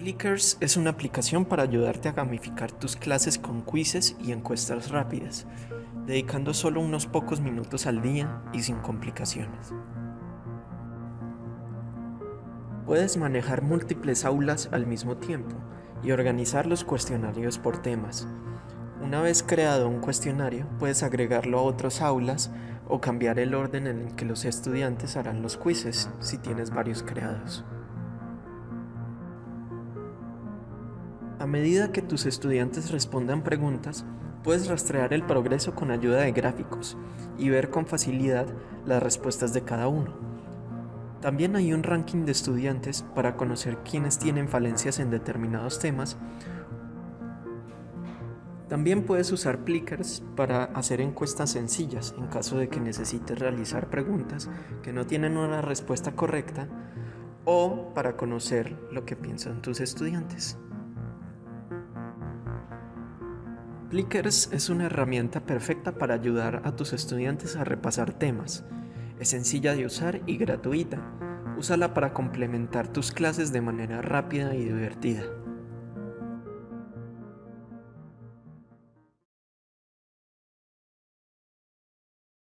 Plickers es una aplicación para ayudarte a gamificar tus clases con quizzes y encuestas rápidas, dedicando solo unos pocos minutos al día y sin complicaciones. Puedes manejar múltiples aulas al mismo tiempo y organizar los cuestionarios por temas. Una vez creado un cuestionario, puedes agregarlo a otras aulas o cambiar el orden en el que los estudiantes harán los quizzes si tienes varios creados. A medida que tus estudiantes respondan preguntas, puedes rastrear el progreso con ayuda de gráficos y ver con facilidad las respuestas de cada uno. También hay un ranking de estudiantes para conocer quiénes tienen falencias en determinados temas. También puedes usar Plickers para hacer encuestas sencillas en caso de que necesites realizar preguntas que no tienen una respuesta correcta o para conocer lo que piensan tus estudiantes. Plickers es una herramienta perfecta para ayudar a tus estudiantes a repasar temas. Es sencilla de usar y gratuita. Úsala para complementar tus clases de manera rápida y divertida.